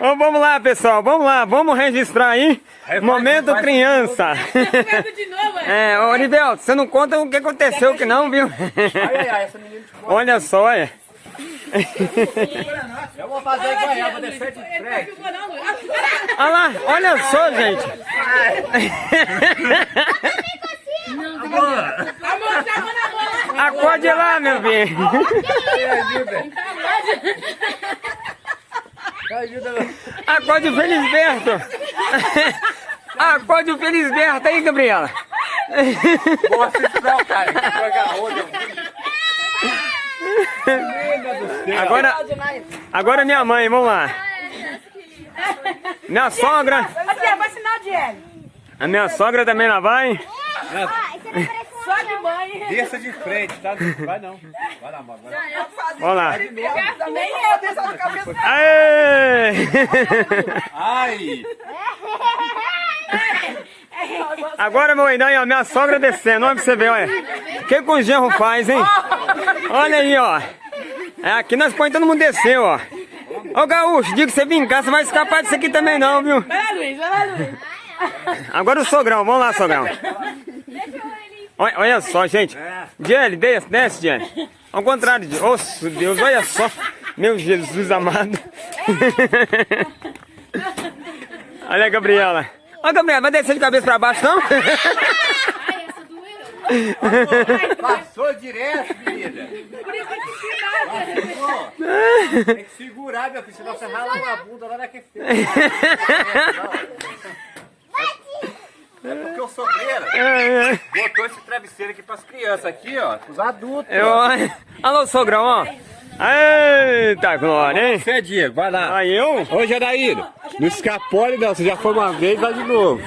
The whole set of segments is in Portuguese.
Ô, vamos lá, pessoal, vamos lá, vamos registrar aí. Momento criança. de novo, é. É, ô Rivelto, você não conta o que aconteceu que não, viu? Ai, ai, ai, essa menina de fora. Olha só, é. Eu vou fazer igual ela, vou descer de frente. Olha lá, olha só, gente. Tá. Acorde lá, meu bem. Ajuda. Acorde o Felisberto. Acorde o Felisberto aí, Gabriela. Não, cara. Céu. Agora, agora minha mãe, vamos lá. Minha sogra, a minha sogra também lá vai. De mãe. Desça de frente, tá? Vai não. Vai lá, lá. Vamos lá. Nem eu, desça na cabeça. Aê! Ai! Agora, meu irmão, ó, minha sogra descendo, olha pra você ver, olha. O que que o genro faz, hein? Olha aí, ó. É, aqui nós põe todo mundo descer, ó. Ô, Gaúcho, diga que você cá, você vai escapar disso aqui também não, viu? Vai lá, Luiz, vai lá, Luiz. Agora o sogrão, vamos lá, sogrão. Olha, olha só, gente. Jelly, desce, desce, Jelly. Ao contrário de... Nossa, Deus, olha só. Meu Jesus amado. Olha a Gabriela. Ó, Gabriela, vai descer de cabeça pra baixo, não? Passou direto, menina. Por isso que se Passou. Tem que segurar, meu filho, senão você rala uma bunda lá naquele feio. É porque o sobreira É, é. botou esse travesseiro aqui pras crianças, aqui, ó, pros adultos. Eu, alô, sogrão, ó. Eita, glória, hein? Você, Diego, vai lá. Aí eu? Ô, Janaíno, não escapole não, você já foi uma vez, vai de novo.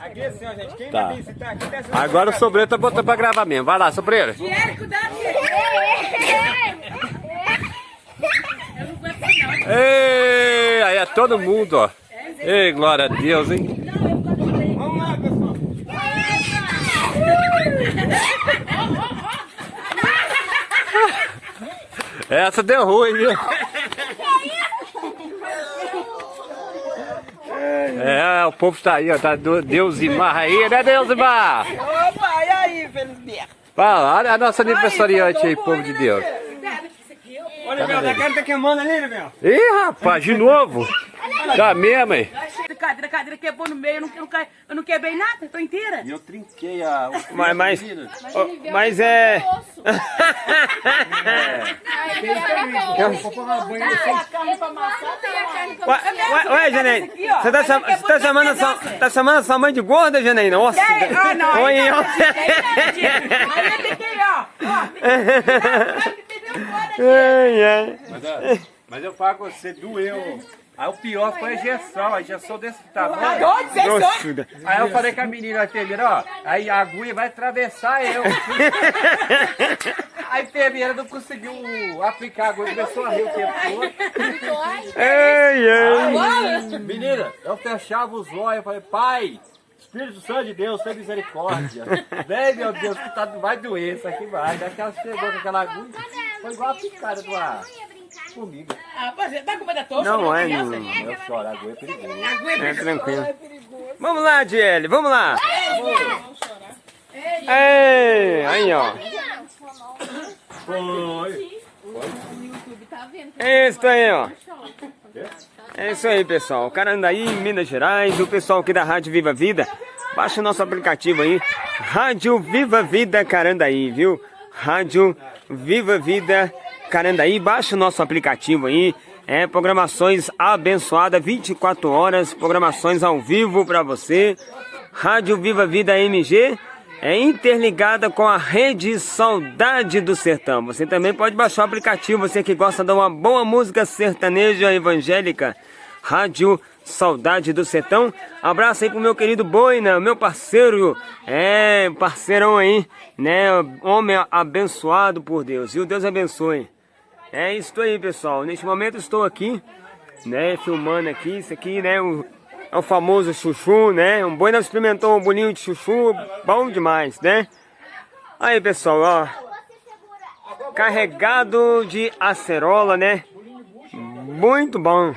Aqui assim, ó, gente. Quem Tá. vai visitar aqui desce Agora o sobreiro tá botando pra gravar mesmo. Vai lá, sobreiro. Diego, cuidado, Diego. Eu não aguento não. Ei, aí é todo mundo, ó. Ei, glória a Deus, hein? Vamos lá, pessoal. Essa deu ruim, viu? É, o povo tá aí, ó. Tá Deusimar aí, né, Deusimar? Opa, e aí, Felisberto? Fala, olha a nossa aniversariante aí, povo de Deus. Olha, Bel, a cara tá queimando ali, Bel. Ih, rapaz, de novo? Tá mesmo, hein? Cadeira, cadeira quebrou no meio, eu não, eu não, eu não quebrei nada, tô inteira. Eu trinquei a... Mas, mas, ó, mas é... Ué, Janaína, você tá, você tá chamando a sua, tá chamando sua mãe de gorda, Janaína? Nossa! Ah, não. Oi, então, ó. Aí eu fiquei, ó. ó. Ai, ai. Mas, ó, mas eu falo com você, doeu. Aí o pior foi a injeção, a injeção desse tamanho. Dois. Grossura. Aí eu falei com a menina, a enfermeira, ó, aí a agulha vai atravessar eu. A enfermeira não conseguiu aplicar a agulha, começou a rir o tempo todo. Ai, ai. Menina, eu fechava os olhos, eu falei, pai, Espírito Santo de Deus, tem misericórdia. Vem, meu Deus, que tá, vai doer, isso aqui vai. Daí ela chegou com aquela agulha, foi igual a picada do ar. Comigo. Ah, pois é, tá com medo da tocha? Não né, é, criança? não. Eu choro, a agulha é perigoso. É tranquilo. Vamos lá, Diele, vamos lá. Ei, aí, ó. Foi. É isso aí, ó. É isso aí, pessoal. Carandaí, Minas Gerais, o pessoal aqui da Rádio Viva Vida. Baixa o nosso aplicativo aí. Rádio Viva Vida Carandaí, viu? Rádio Viva Vida Carandaí. Baixa o nosso aplicativo aí. É programações abençoadas, 24 horas, programações ao vivo para você. Rádio Viva Vida MG é interligada com a rede Saudade do Sertão. Você também pode baixar o aplicativo, você que gosta de uma boa música sertaneja evangélica. Rádio Saudade do Sertão. Abraço aí pro meu querido Boina, meu parceiro. É, parceirão aí, né? Homem abençoado por Deus. E o Deus abençoe. É isso aí, pessoal. Neste momento estou aqui, né, filmando aqui. Isso aqui, né, o, é o famoso chuchu, né? Um boi não experimentou um bolinho de chuchu, bom demais, né? Aí, pessoal, ó. carregado de acerola, né? Muito bom.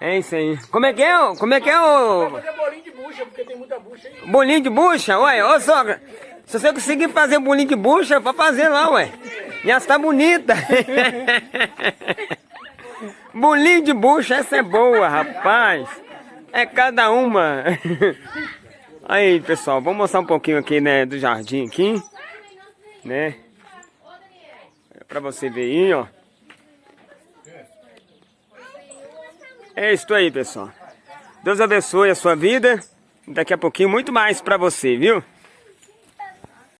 É isso aí. Como é que é? Como é que é o bolinho de bucha, porque tem muita bucha aí. bolinho de bucha? Ué, ô sogra, se você conseguir fazer bolinho de bucha, pra fazer lá, ué. Já está bonita. bolinho de bucha, essa é boa, rapaz. É cada uma. Aí, pessoal, vou mostrar um pouquinho aqui, né, do jardim aqui. Né? Pra você ver aí, ó. É isso aí, pessoal. Deus abençoe a sua vida. Daqui a pouquinho muito mais pra você, viu?